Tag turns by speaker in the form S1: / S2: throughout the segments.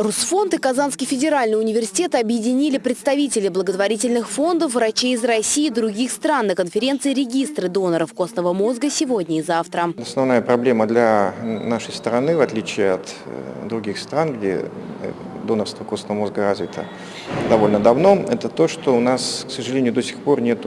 S1: Русфонд и Казанский федеральный университет объединили представителей благотворительных фондов, врачей из России и других стран на конференции «Регистры доноров костного мозга» сегодня и завтра.
S2: Основная проблема для нашей страны, в отличие от э, других стран, где э, донорство костного мозга развито довольно давно, это то, что у нас, к сожалению, до сих пор нет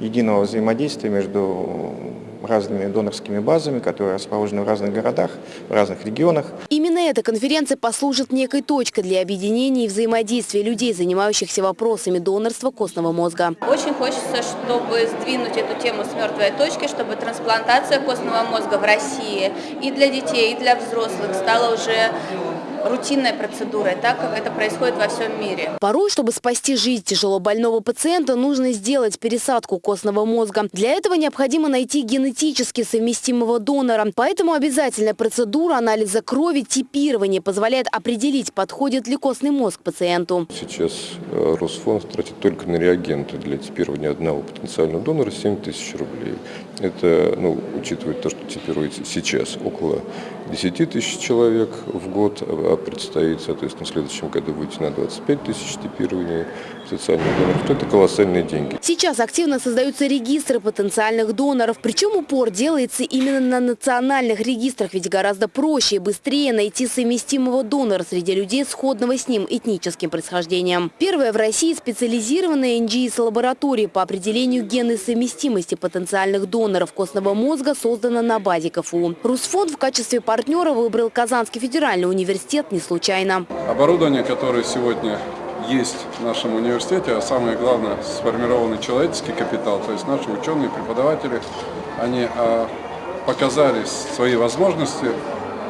S2: единого взаимодействия между разными донорскими базами, которые расположены в разных городах, в разных регионах.
S1: Именно эта конференция послужит некой точкой для объединения и взаимодействия людей, занимающихся вопросами донорства костного мозга.
S3: Очень хочется, чтобы сдвинуть эту тему с мертвой точки, чтобы трансплантация костного мозга в России и для детей, и для взрослых стала уже рутинной процедурой, так как это происходит во всем мире.
S1: Порой, чтобы спасти жизнь тяжело больного пациента, нужно сделать пересадку костного мозга. Для этого необходимо найти генетически совместимого донора. Поэтому обязательная процедура анализа крови типирования позволяет определить, подходит ли костный мозг пациенту.
S4: Сейчас э, Росфонд тратит только на реагенты для типирования одного потенциального донора 7 тысяч рублей. Это, ну, учитывая то, что типируется сейчас около 10 тысяч человек в год, а предстоит, соответственно, в следующем году выйти на 25 тысяч типирования потенциальных доноров, то это колоссальные деньги.
S1: Сейчас активно создаются регистры потенциальных доноров, причем упор делается именно на национальных регистрах, ведь гораздо проще и быстрее найти совместимого донора среди людей сходного с ним этническим происхождением. Первая в России специализированная НГИС-лаборатория по определению генной совместимости потенциальных доноров костного мозга создана на базе КФУ. Русфонд в качестве партнера выбрал Казанский федеральный университет не случайно.
S5: Оборудование, которое сегодня есть в нашем университете, а самое главное, сформированный человеческий капитал, то есть наши ученые, преподаватели, они а, показали свои возможности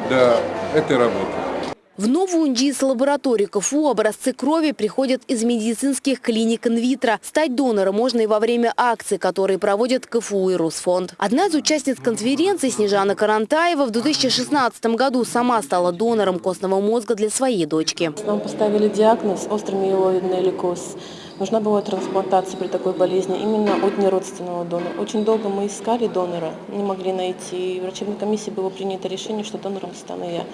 S5: для этой работы.
S1: В новую НДИС-лабораторию КФУ образцы крови приходят из медицинских клиник инвитро. Стать донором можно и во время акций, которые проводят КФУ и Росфонд. Одна из участниц конференции, Снежана Карантаева, в 2016 году сама стала донором костного мозга для своей дочки.
S6: Нам поставили диагноз острый миелоидный лейкоз. Нужна была трансплантация при такой болезни именно от неродственного донора. Очень долго мы искали донора, не могли найти. В врачебной комиссии было принято решение, что донором стану я.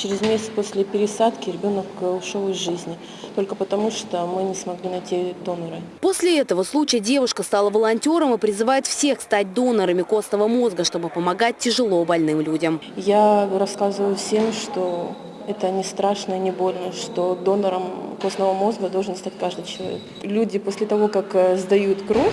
S6: Через месяц после пересадки ребенок э, ушел из жизни, только потому что мы не смогли найти донора.
S1: После этого случая девушка стала волонтером и призывает всех стать донорами костного мозга, чтобы помогать тяжело больным людям.
S6: Я рассказываю всем, что это не страшно и не больно, что донором костного мозга должен стать каждый человек. Люди после того, как э, сдают кровь,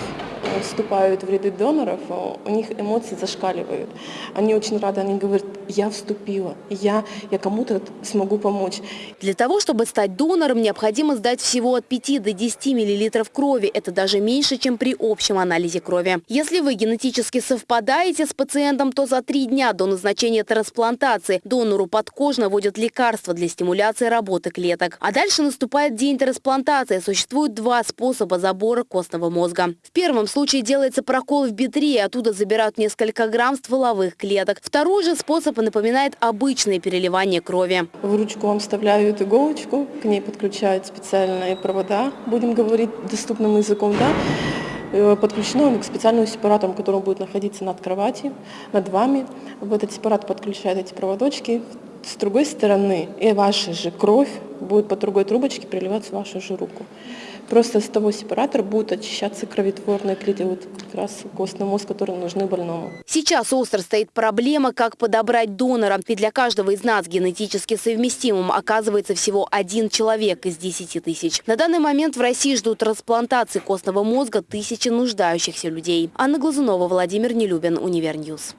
S6: вступают в ряды доноров, у них эмоции зашкаливают. Они очень рады, они говорят, я вступила, я, я кому-то смогу помочь.
S1: Для того, чтобы стать донором, необходимо сдать всего от 5 до 10 мл крови. Это даже меньше, чем при общем анализе крови. Если вы генетически совпадаете с пациентом, то за три дня до назначения трансплантации донору подкожно вводят лекарства для стимуляции работы клеток. А дальше наступает день трансплантации. Существует два способа забора костного мозга. В первом случае делается прокол в бедре, и оттуда забирают несколько грамм стволовых клеток. Второй же способ напоминает обычное переливание крови.
S6: В ручку вам вставляют иголочку, к ней подключают специальные провода, будем говорить доступным языком, да, э, подключено к специальному сепарату, который будет находиться над кроватью, над вами. В этот сепарат подключают эти проводочки. С другой стороны, и ваша же кровь будет по другой трубочке переливаться в вашу же руку. Просто с того сепаратора будут очищаться кровотворные клетки, вот как раз костный мозг, которые нужны больному.
S1: Сейчас остро стоит проблема, как подобрать донора. Ведь для каждого из нас генетически совместимым оказывается всего один человек из 10 тысяч. На данный момент в России ждут трансплантации костного мозга тысячи нуждающихся людей. Анна Глазунова, Владимир Нелюбин, Универ News.